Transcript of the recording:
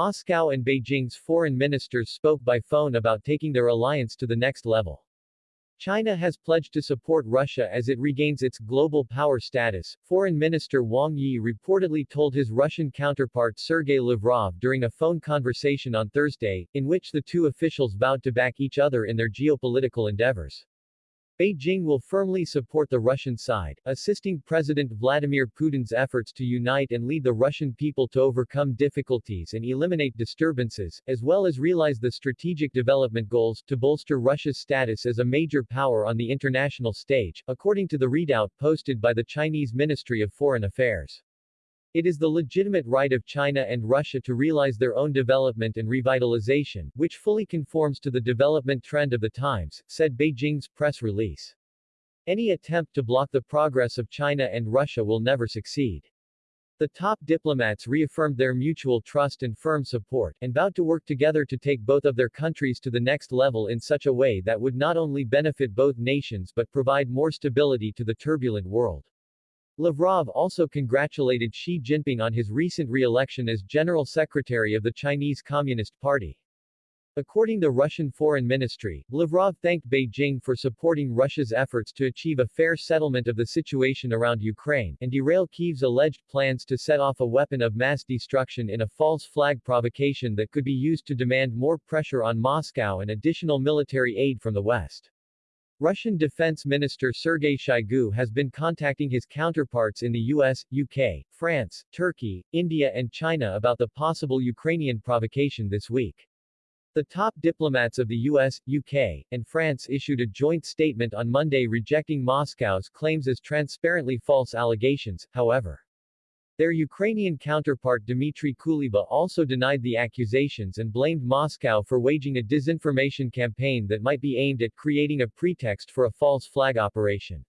Moscow and Beijing's foreign ministers spoke by phone about taking their alliance to the next level. China has pledged to support Russia as it regains its global power status, Foreign Minister Wang Yi reportedly told his Russian counterpart Sergei Lavrov during a phone conversation on Thursday, in which the two officials vowed to back each other in their geopolitical endeavors. Beijing will firmly support the Russian side, assisting President Vladimir Putin's efforts to unite and lead the Russian people to overcome difficulties and eliminate disturbances, as well as realize the strategic development goals to bolster Russia's status as a major power on the international stage, according to the readout posted by the Chinese Ministry of Foreign Affairs. It is the legitimate right of China and Russia to realize their own development and revitalization, which fully conforms to the development trend of the times, said Beijing's press release. Any attempt to block the progress of China and Russia will never succeed. The top diplomats reaffirmed their mutual trust and firm support, and vowed to work together to take both of their countries to the next level in such a way that would not only benefit both nations but provide more stability to the turbulent world. Lavrov also congratulated Xi Jinping on his recent re-election as General Secretary of the Chinese Communist Party. According to the Russian Foreign Ministry, Lavrov thanked Beijing for supporting Russia's efforts to achieve a fair settlement of the situation around Ukraine, and derail Kyiv's alleged plans to set off a weapon of mass destruction in a false flag provocation that could be used to demand more pressure on Moscow and additional military aid from the West. Russian Defense Minister Sergei Shoigu has been contacting his counterparts in the US, UK, France, Turkey, India and China about the possible Ukrainian provocation this week. The top diplomats of the US, UK, and France issued a joint statement on Monday rejecting Moscow's claims as transparently false allegations, however. Their Ukrainian counterpart Dmitry Kuleba also denied the accusations and blamed Moscow for waging a disinformation campaign that might be aimed at creating a pretext for a false flag operation.